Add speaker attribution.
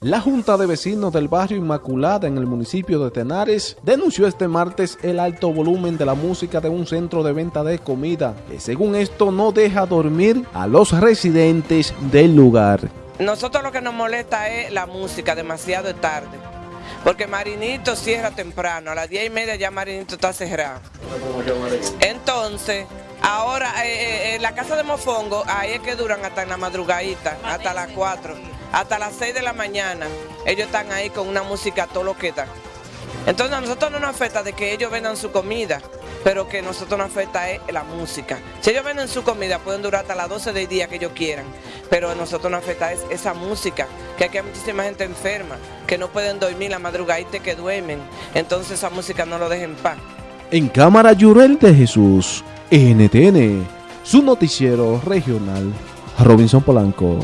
Speaker 1: La Junta de Vecinos del Barrio Inmaculada en el municipio de Tenares denunció este martes el alto volumen de la música de un centro de venta de comida, que según esto no deja dormir a los residentes del lugar.
Speaker 2: Nosotros lo que nos molesta es la música demasiado tarde, porque Marinito cierra temprano, a las 10 y media ya Marinito está cerrado. Entonces, ahora eh, la casa de Mofongo, ahí es que duran hasta la madrugadita, hasta las 4 hasta las 6 de la mañana, ellos están ahí con una música todo lo que da. Entonces a nosotros no nos afecta de que ellos vendan su comida, pero que a nosotros nos afecta es la música. Si ellos venden su comida, pueden durar hasta las 12 del día que ellos quieran, pero a nosotros nos afecta es esa música, que aquí hay muchísima gente enferma, que no pueden dormir la madrugadita que duermen, entonces esa música no lo dejen en paz.
Speaker 1: En Cámara Llurel de Jesús, NTN, su noticiero regional, Robinson Polanco.